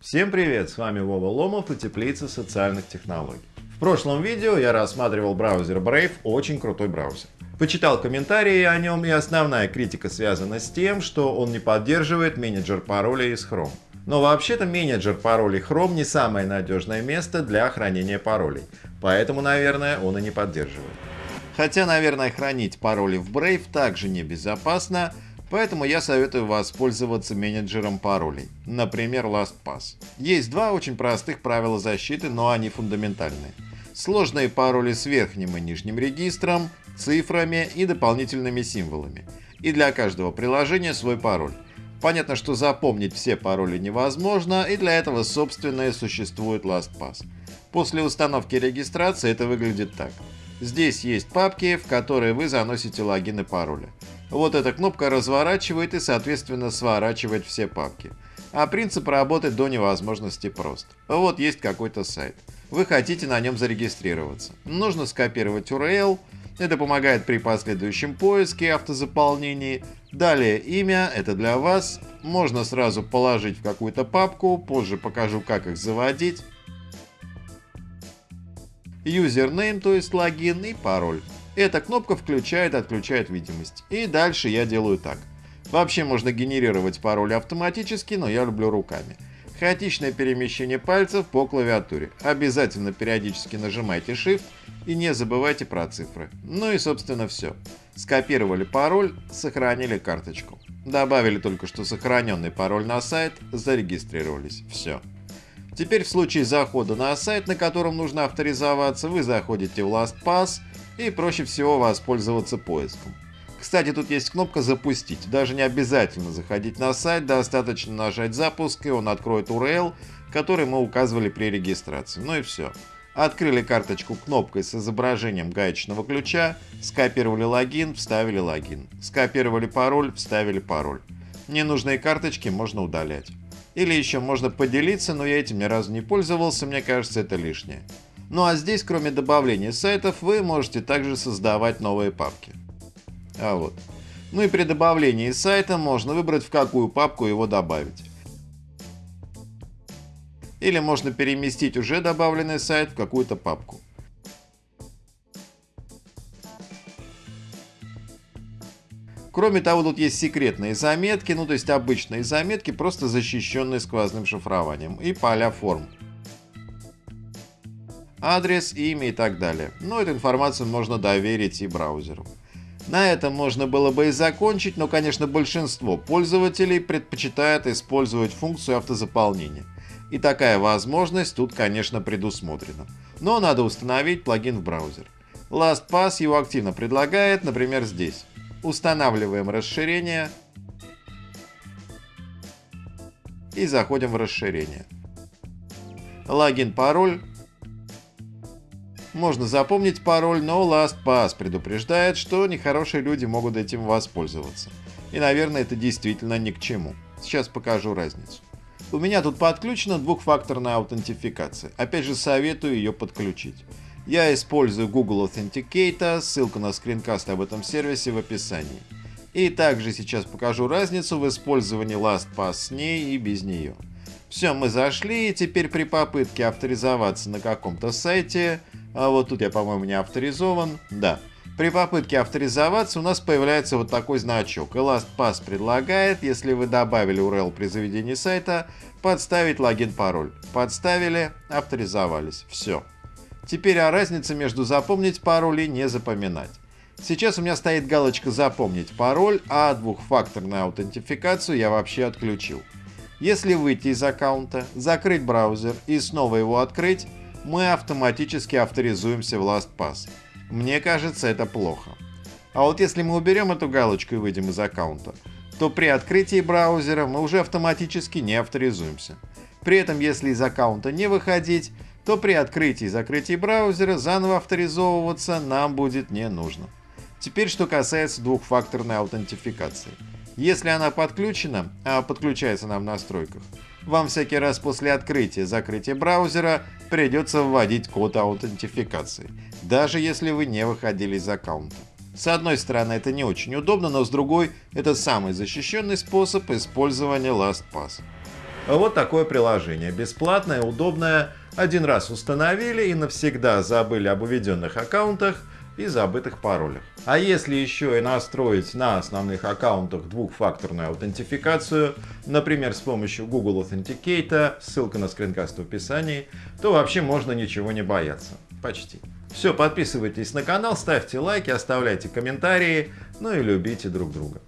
Всем привет, с вами Вова Ломов и Теплица социальных технологий. В прошлом видео я рассматривал браузер Brave, очень крутой браузер. Почитал комментарии о нем и основная критика связана с тем, что он не поддерживает менеджер паролей из Chrome. Но вообще-то менеджер паролей Chrome не самое надежное место для хранения паролей, поэтому, наверное, он и не поддерживает. Хотя, наверное, хранить пароли в Brave также небезопасно, Поэтому я советую воспользоваться менеджером паролей, например LastPass. Есть два очень простых правила защиты, но они фундаментальные. Сложные пароли с верхним и нижним регистром, цифрами и дополнительными символами. И для каждого приложения свой пароль. Понятно, что запомнить все пароли невозможно, и для этого собственное существует LastPass. После установки регистрации это выглядит так. Здесь есть папки, в которые вы заносите логин и пароли. Вот эта кнопка разворачивает и соответственно сворачивает все папки. А принцип работы до невозможности прост. Вот есть какой-то сайт. Вы хотите на нем зарегистрироваться. Нужно скопировать URL. Это помогает при последующем поиске автозаполнении. Далее имя, это для вас. Можно сразу положить в какую-то папку, позже покажу как их заводить. Юзернейм, то есть логин и пароль. Эта кнопка включает-отключает видимость. И дальше я делаю так. Вообще можно генерировать пароль автоматически, но я люблю руками. Хаотичное перемещение пальцев по клавиатуре. Обязательно периодически нажимайте Shift и не забывайте про цифры. Ну и собственно все. Скопировали пароль, сохранили карточку. Добавили только что сохраненный пароль на сайт, зарегистрировались. Все. Теперь в случае захода на сайт, на котором нужно авторизоваться, вы заходите в LastPass и проще всего воспользоваться поиском. Кстати, тут есть кнопка «Запустить». Даже не обязательно заходить на сайт, достаточно нажать «Запуск» и он откроет URL, который мы указывали при регистрации. Ну и все. Открыли карточку кнопкой с изображением гаечного ключа, скопировали логин, вставили логин. Скопировали пароль, вставили пароль. Ненужные карточки можно удалять. Или еще можно поделиться, но я этим ни разу не пользовался, мне кажется это лишнее. Ну а здесь, кроме добавления сайтов, вы можете также создавать новые папки. А вот. Ну и при добавлении сайта можно выбрать, в какую папку его добавить. Или можно переместить уже добавленный сайт в какую-то папку. Кроме того, тут есть секретные заметки, ну то есть обычные заметки, просто защищенные сквозным шифрованием и поля форм адрес, имя и так далее. Но эту информацию можно доверить и браузеру. На этом можно было бы и закончить, но, конечно, большинство пользователей предпочитает использовать функцию автозаполнения. И такая возможность тут, конечно, предусмотрена. Но надо установить плагин в браузер. LastPass его активно предлагает, например, здесь. Устанавливаем расширение и заходим в расширение. Логин, пароль можно запомнить пароль, но LastPass предупреждает, что нехорошие люди могут этим воспользоваться. И, наверное, это действительно ни к чему. Сейчас покажу разницу. У меня тут подключена двухфакторная аутентификация. Опять же советую ее подключить. Я использую Google Authenticator, ссылка на скринкаст об этом сервисе в описании. И также сейчас покажу разницу в использовании LastPass с ней и без нее. Все, мы зашли, и теперь при попытке авторизоваться на каком-то сайте а вот тут я, по-моему, не авторизован. Да. При попытке авторизоваться у нас появляется вот такой значок. ElastPass предлагает, если вы добавили URL при заведении сайта, подставить логин-пароль. Подставили, авторизовались. Все. Теперь о разнице между запомнить пароль и не запоминать. Сейчас у меня стоит галочка «Запомнить пароль», а двухфакторную аутентификацию я вообще отключил. Если выйти из аккаунта, закрыть браузер и снова его открыть, мы автоматически авторизуемся в LastPass. Мне кажется, это плохо. А вот если мы уберем эту галочку и выйдем из аккаунта, то при открытии браузера мы уже автоматически не авторизуемся. При этом, если из аккаунта не выходить, то при открытии и закрытии браузера заново авторизовываться нам будет не нужно. Теперь что касается двухфакторной аутентификации. Если она подключена, а подключается она в настройках, вам всякий раз после открытия закрытия браузера придется вводить код аутентификации, даже если вы не выходили из аккаунта. С одной стороны это не очень удобно, но с другой это самый защищенный способ использования LastPass. Вот такое приложение. Бесплатное, удобное. Один раз установили и навсегда забыли об уведенных аккаунтах и забытых паролях. А если еще и настроить на основных аккаунтах двухфакторную аутентификацию, например, с помощью Google Authenticator, ссылка на скринкаст в описании, то вообще можно ничего не бояться. Почти. Все, подписывайтесь на канал, ставьте лайки, оставляйте комментарии, ну и любите друг друга.